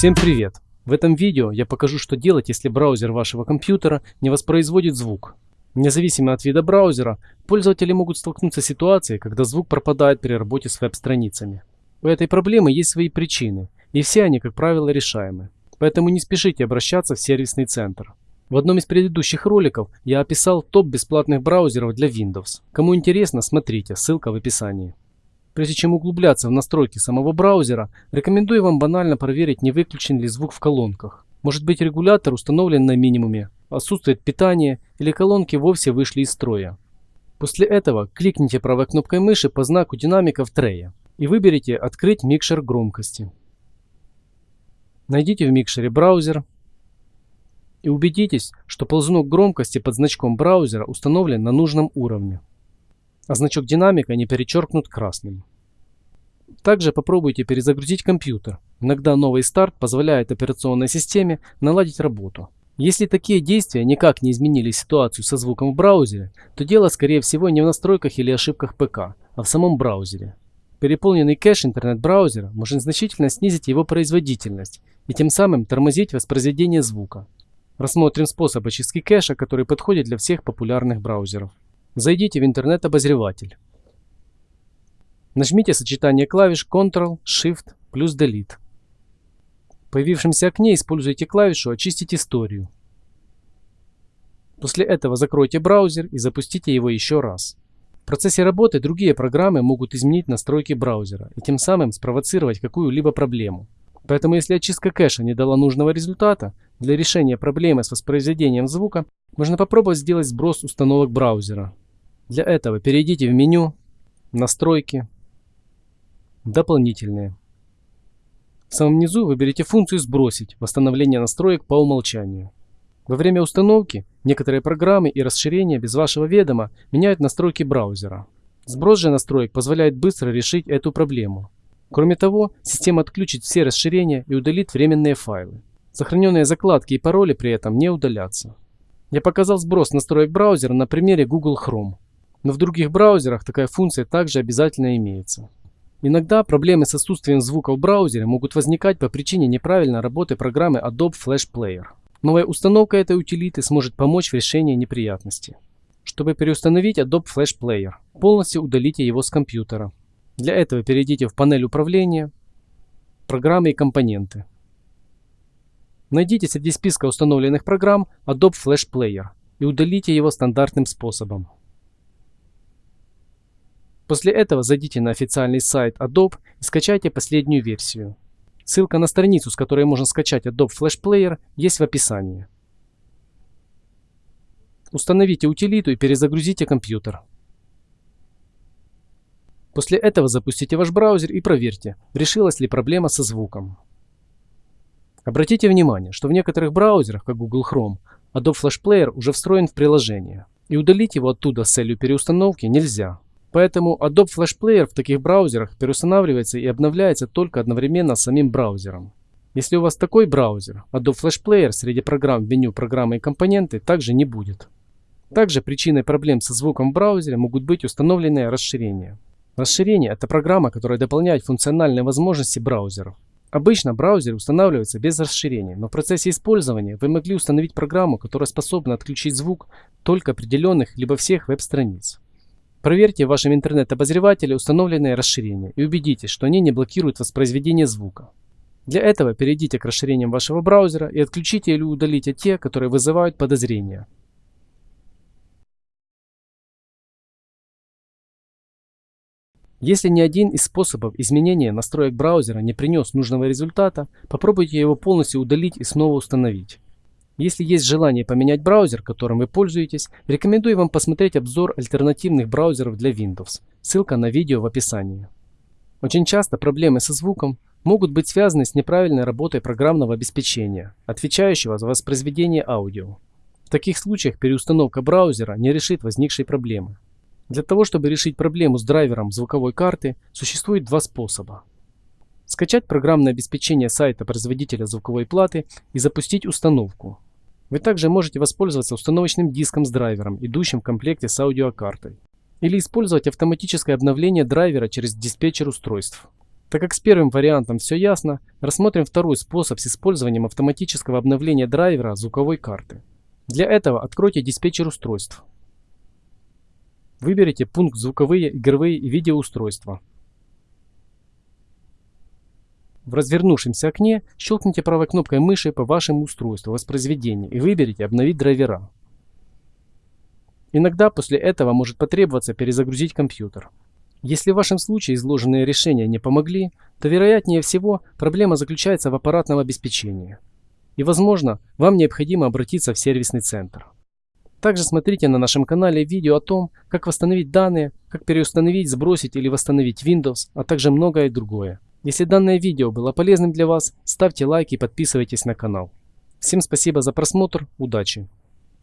Всем привет! В этом видео я покажу, что делать, если браузер вашего компьютера не воспроизводит звук. Независимо от вида браузера, пользователи могут столкнуться с ситуацией, когда звук пропадает при работе с веб-страницами. У этой проблемы есть свои причины, и все они, как правило, решаемы. Поэтому не спешите обращаться в сервисный центр. В одном из предыдущих роликов я описал топ бесплатных браузеров для Windows. Кому интересно, смотрите, ссылка в описании. Прежде чем углубляться в настройки самого браузера, рекомендую вам банально проверить, не выключен ли звук в колонках. Может быть регулятор установлен на минимуме, отсутствует питание или колонки вовсе вышли из строя. После этого кликните правой кнопкой мыши по знаку динамика в трее и выберите «Открыть микшер громкости». Найдите в микшере браузер и убедитесь, что ползунок громкости под значком браузера установлен на нужном уровне а значок динамика не перечеркнут красным. Также попробуйте перезагрузить компьютер. Иногда новый старт позволяет операционной системе наладить работу. Если такие действия никак не изменили ситуацию со звуком в браузере, то дело скорее всего не в настройках или ошибках ПК, а в самом браузере. Переполненный кэш интернет-браузера может значительно снизить его производительность и тем самым тормозить воспроизведение звука. Рассмотрим способ очистки кэша, который подходит для всех популярных браузеров. Зайдите в интернет-обозреватель. Нажмите сочетание клавиш Ctrl, Shift плюс Delete. Появившемся окне используйте клавишу «Очистить историю». После этого закройте браузер и запустите его еще раз. В процессе работы другие программы могут изменить настройки браузера и тем самым спровоцировать какую-либо проблему. Поэтому если очистка кэша не дала нужного результата, для решения проблемы с воспроизведением звука можно попробовать сделать сброс установок браузера. Для этого перейдите в меню «Настройки», «Дополнительные». В самом низу выберите функцию «Сбросить» восстановление настроек по умолчанию. Во время установки некоторые программы и расширения без вашего ведома меняют настройки браузера. Сброс же настроек позволяет быстро решить эту проблему. Кроме того, система отключит все расширения и удалит временные файлы. Сохраненные закладки и пароли при этом не удалятся. Я показал сброс настроек браузера на примере Google Chrome. Но в других браузерах такая функция также обязательно имеется. Иногда проблемы с отсутствием звука в браузере могут возникать по причине неправильной работы программы Adobe Flash Player. Новая установка этой утилиты сможет помочь в решении неприятности. Чтобы переустановить Adobe Flash Player, полностью удалите его с компьютера. Для этого перейдите в панель управления, программы и компоненты. Найдите среди списка установленных программ Adobe Flash Player и удалите его стандартным способом. После этого зайдите на официальный сайт Adobe и скачайте последнюю версию. Ссылка на страницу, с которой можно скачать Adobe Flash Player, есть в описании. Установите утилиту и перезагрузите компьютер. После этого запустите ваш браузер и проверьте, решилась ли проблема со звуком. Обратите внимание, что в некоторых браузерах, как Google Chrome, Adobe Flash Player уже встроен в приложение, и удалить его оттуда с целью переустановки нельзя. Поэтому Adobe Flash Player в таких браузерах переустанавливается и обновляется только одновременно с самим браузером. Если у вас такой браузер, Adobe Flash Player среди программ в меню «Программы и компоненты» также не будет. Также причиной проблем со звуком в браузере могут быть установленные расширения. Расширение – это программа, которая дополняет функциональные возможности браузеров. Обычно браузер устанавливается без расширений, но в процессе использования вы могли установить программу, которая способна отключить звук только определенных либо всех веб-страниц. Проверьте в вашем интернет-обозревателе установленные расширения и убедитесь, что они не блокируют воспроизведение звука. Для этого перейдите к расширениям вашего браузера и отключите или удалите те, которые вызывают подозрения. Если ни один из способов изменения настроек браузера не принес нужного результата, попробуйте его полностью удалить и снова установить. Если есть желание поменять браузер, которым вы пользуетесь, рекомендую вам посмотреть обзор альтернативных браузеров для Windows. Ссылка на видео в описании. Очень часто проблемы со звуком могут быть связаны с неправильной работой программного обеспечения, отвечающего за воспроизведение аудио. В таких случаях переустановка браузера не решит возникшей проблемы. Для того, чтобы решить проблему с драйвером звуковой карты, существует два способа. Скачать программное обеспечение сайта производителя звуковой платы и запустить установку. Вы также можете воспользоваться установочным диском с драйвером, идущим в комплекте с аудиокартой. Или использовать автоматическое обновление драйвера через диспетчер устройств. Так как с первым вариантом все ясно, рассмотрим второй способ с использованием автоматического обновления драйвера звуковой карты. Для этого откройте диспетчер устройств. Выберите пункт «Звуковые, игровые и видеоустройства». В развернувшемся окне щелкните правой кнопкой мыши по вашему устройству воспроизведения и выберите «Обновить драйвера». Иногда после этого может потребоваться перезагрузить компьютер. Если в вашем случае изложенные решения не помогли, то вероятнее всего проблема заключается в аппаратном обеспечении. И возможно, вам необходимо обратиться в сервисный центр. Также смотрите на нашем канале видео о том, как восстановить данные, как переустановить, сбросить или восстановить Windows, а также многое другое. Если данное видео было полезным для вас, ставьте лайк и подписывайтесь на канал. Всем спасибо за просмотр, удачи!